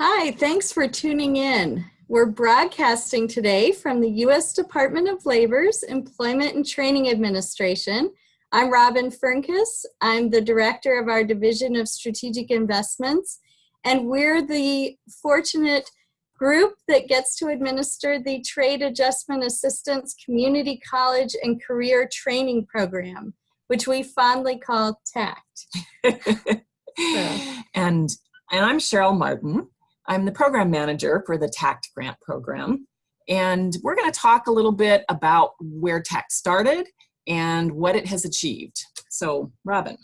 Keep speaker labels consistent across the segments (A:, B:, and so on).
A: Hi, thanks for tuning in. We're broadcasting today from the U.S. Department of Labor's Employment and Training Administration. I'm Robin Fernkas. I'm the director of our Division of Strategic Investments, and we're the fortunate group that gets to administer the Trade Adjustment Assistance Community College and Career Training Program, which we fondly call TAACCCT.
B: so. And and I'm Cheryl Martin. I'm the program manager for the TAACCCT grant program. And we're going to talk a little bit about where TAACCCT started and what it has achieved. So, Robin.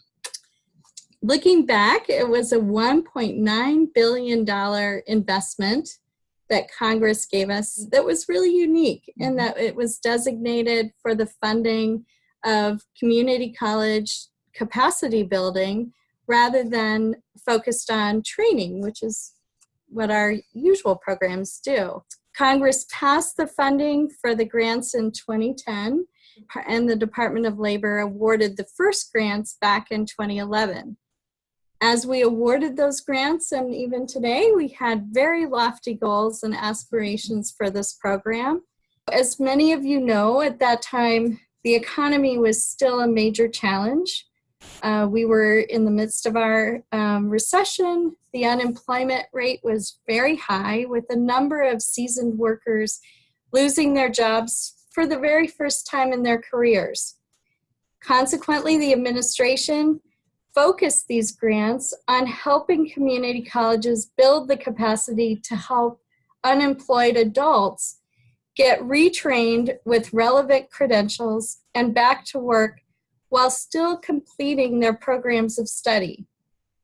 A: Looking back, it was a $1.9 billion investment that Congress gave us that was really unique in mm-hmm. that it was designated for the funding of community college capacity building rather than focused on training, which is what our usual programs do. Congress passed the funding for the grants in 2010 and the Department of Labor awarded the first grants back in 2011. As we awarded those grants and even today, we had very lofty goals and aspirations for this program. As many of you know, at that time, the economy was still a major challenge. Uh, we were in the midst of our um, recession. The unemployment rate was very high, with a number of seasoned workers losing their jobs for the very first time in their careers. Consequently, the administration focused these grants on helping community colleges build the capacity to help unemployed adults get retrained with relevant credentials and back to work while still completing their programs of study.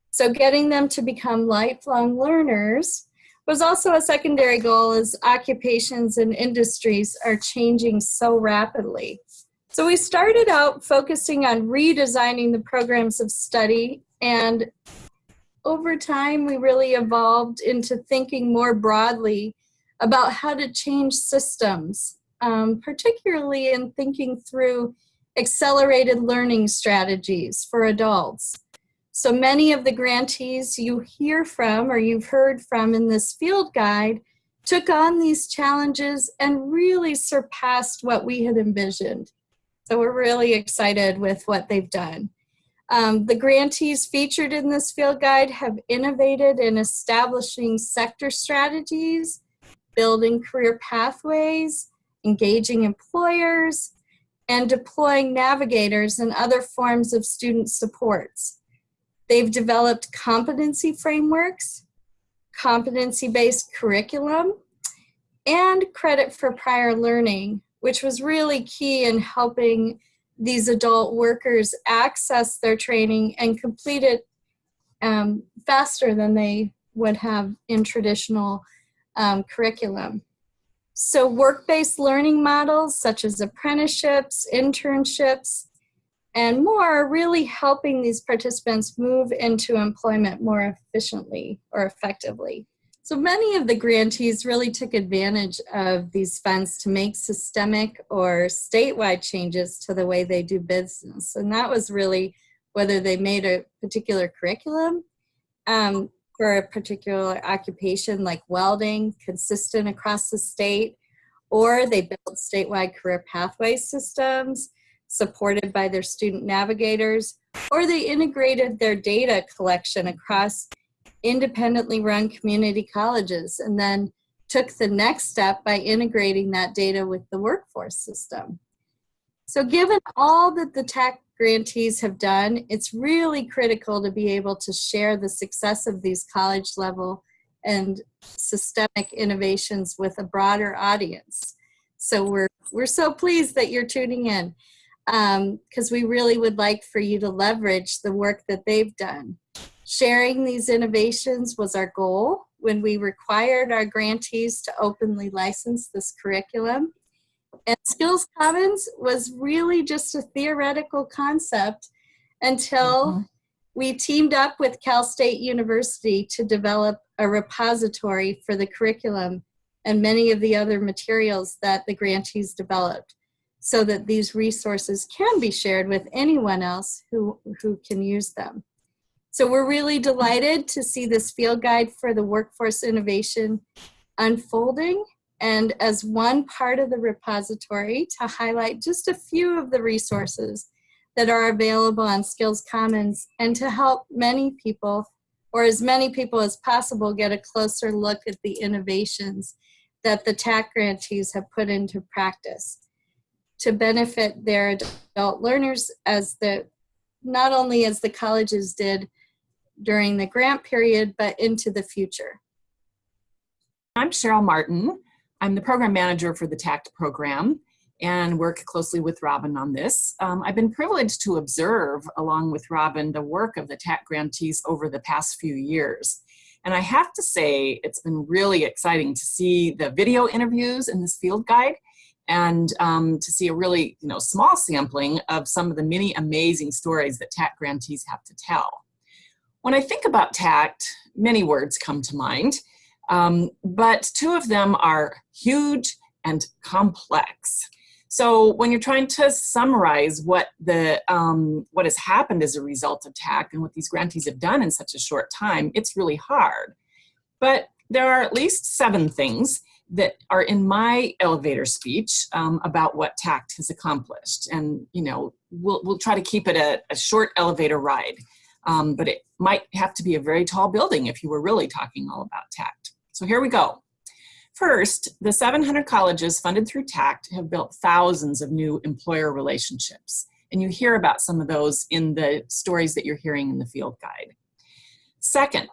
A: So getting them to become lifelong learners was also a secondary goal as occupations and industries are changing so rapidly. So we started out focusing on redesigning the programs of study and over time we really evolved into thinking more broadly about how to change systems, um, particularly in thinking through accelerated learning strategies for adults. So many of the grantees you hear from or you've heard from in this field guide took on these challenges and really surpassed what we had envisioned. So we're really excited with what they've done. Um, the grantees featured in this field guide have innovated in establishing sector strategies, building career pathways, engaging employers, and deploying navigators and other forms of student supports. They've developed competency frameworks, competency-based curriculum, and credit for prior learning, which was really key in helping these adult workers access their training and complete it um, faster than they would have in traditional um, curriculum. So work-based learning models such as apprenticeships, internships, and more are really helping these participants move into employment more efficiently or effectively. So many of the grantees really took advantage of these funds to make systemic or statewide changes to the way they do business. And that was really whether they made a particular curriculum um, for a particular occupation like welding, consistent across the state, or they built statewide career pathway systems supported by their student navigators, or they integrated their data collection across independently run community colleges and then took the next step by integrating that data with the workforce system. So given all that the TAACCCT grantees have done, it's really critical to be able to share the success of these college level and systemic innovations with a broader audience. So we're, we're so pleased that you're tuning in because um, we really would like for you to leverage the work that they've done. Sharing these innovations was our goal when we required our grantees to openly license this curriculum. And Skills Commons was really just a theoretical concept until mm -hmm. we teamed up with Cal State University to develop a repository for the curriculum and many of the other materials that the grantees developed so that these resources can be shared with anyone else who, who can use them. So we're really delighted to see this field guide for the workforce innovation unfolding and as one part of the repository to highlight just a few of the resources that are available on Skills Commons and to help many people or as many people as possible get a closer look at the innovations that the TAACCCT grantees have put into practice to benefit their adult learners as the not only as the colleges did during the grant period, but into the future.
B: I'm Cheryl Martin. I'm the program manager for the TAACCCT program and work closely with Robin on this. Um, I've been privileged to observe, along with Robin, the work of the TAACCCT grantees over the past few years. And I have to say, it's been really exciting to see the video interviews in this field guide and um, to see a really you know, small sampling of some of the many amazing stories that TAACCCT grantees have to tell. When I think about TAACCCT, many words come to mind, um, but two of them are huge and complex. So when you're trying to summarize what the um, what has happened as a result of TAACCCT and what these grantees have done in such a short time, it's really hard. But there are at least seven things that are in my elevator speech um, about what TAACCCT has accomplished. And, you know, we'll, we'll try to keep it a, a short elevator ride. Um, but it might have to be a very tall building if you were really talking all about TAACCCT. So here we go. First, the 700 colleges funded through TAACCCT have built thousands of new employer relationships. And you hear about some of those in the stories that you're hearing in the field guide. Second,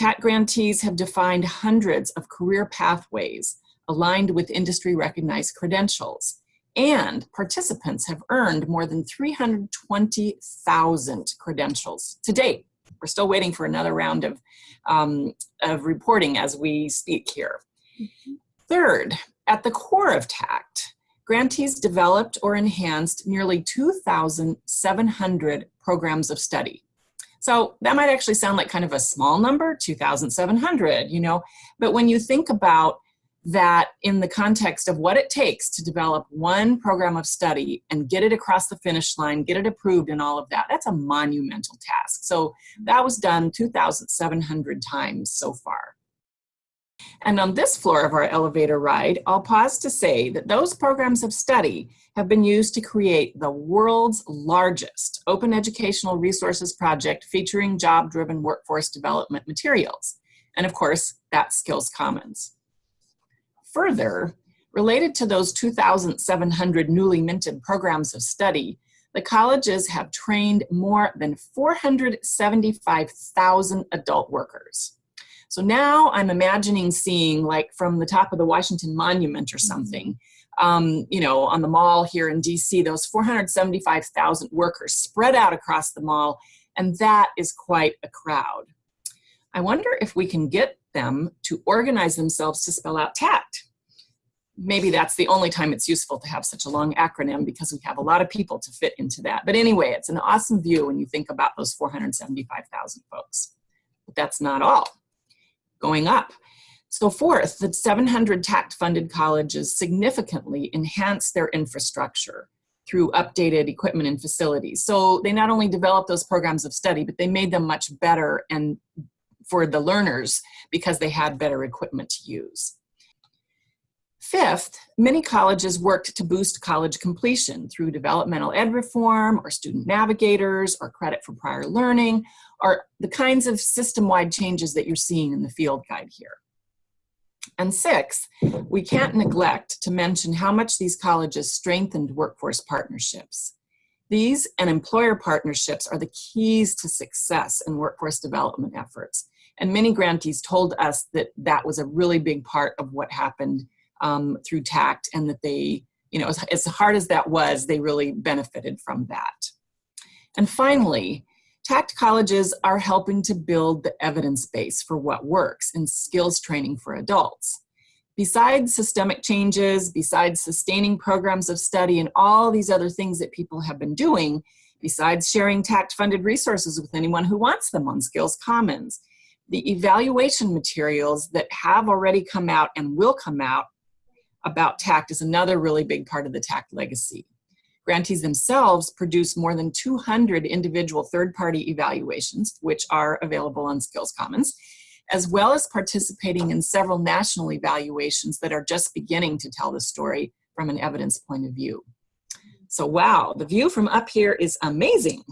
B: TAACCCT grantees have defined hundreds of career pathways aligned with industry recognized credentials. And participants have earned more than 320,000 credentials to date. We're still waiting for another round of, um, of reporting as we speak here. Third, at the core of TAACCCT, grantees developed or enhanced nearly 2,700 programs of study. So that might actually sound like kind of a small number, 2,700, you know, but when you think about that in the context of what it takes to develop one program of study and get it across the finish line, get it approved and all of that, that's a monumental task. So that was done 2,700 times so far. And on this floor of our elevator ride, I'll pause to say that those programs of study have been used to create the world's largest open educational resources project featuring job-driven workforce development materials. And of course, that's Skills Commons. Further, related to those 2,700 newly minted programs of study, the colleges have trained more than 475,000 adult workers. So now I'm imagining seeing like from the top of the Washington Monument or mm-hmm. something, um, you know, on the mall here in DC, those 475,000 workers spread out across the mall, and that is quite a crowd. I wonder if we can get them to organize themselves to spell out TAACCCT. Maybe that's the only time it's useful to have such a long acronym because we have a lot of people to fit into that. But anyway, it's an awesome view when you think about those 475,000 folks. But that's not all going up. So fourth, the 700 TAACCCT-funded colleges significantly enhance their infrastructure through updated equipment and facilities. So they not only developed those programs of study, but they made them much better and for the learners because they had better equipment to use. Fifth, many colleges worked to boost college completion through developmental ed reform or student navigators or credit for prior learning or the kinds of system-wide changes that you're seeing in the field guide here. And six, we can't neglect to mention how much these colleges strengthened workforce partnerships. These and employer partnerships are the keys to success in workforce development efforts. And many grantees told us that that was a really big part of what happened um, through TAACCCT and that they, you know, as, as hard as that was, they really benefited from that. And finally, TAACCCT colleges are helping to build the evidence base for what works in skills training for adults. Besides systemic changes, besides sustaining programs of study and all these other things that people have been doing, besides sharing TAACCCT-funded resources with anyone who wants them on Skills Commons, the evaluation materials that have already come out and will come out about TAACCCT is another really big part of the TAACCCT legacy. Grantees themselves produce more than 200 individual third-party evaluations, which are available on Skills Commons, as well as participating in several national evaluations that are just beginning to tell the story from an evidence point of view. So wow, the view from up here is amazing.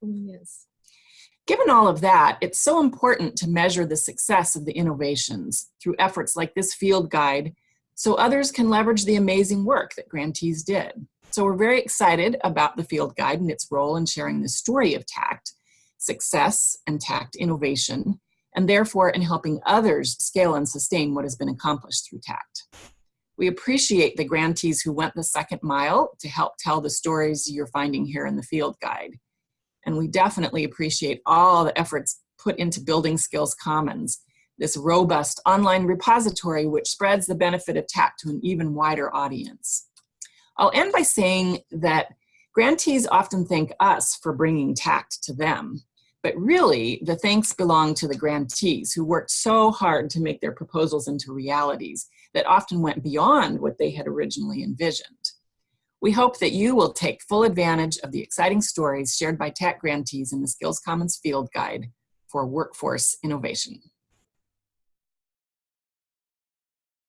A: Yes.
B: Given all of that, it's so important to measure the success of the innovations through efforts like this field guide so others can leverage the amazing work that grantees did. So we're very excited about the field guide and its role in sharing the story of TAACCCT, success and TAACCCT innovation, and therefore in helping others scale and sustain what has been accomplished through TAACCCT. We appreciate the grantees who went the second mile to help tell the stories you're finding here in the field guide. And we definitely appreciate all the efforts put into building Skills Commons, this robust online repository which spreads the benefit of TAACCCT to an even wider audience. I'll end by saying that grantees often thank us for bringing TAACCCT to them. But really, the thanks belong to the grantees who worked so hard to make their proposals into realities that often went beyond what they had originally envisioned. We hope that you will take full advantage of the exciting stories shared by TAACCCT grantees in the Skills Commons Field Guide for Workforce Innovation.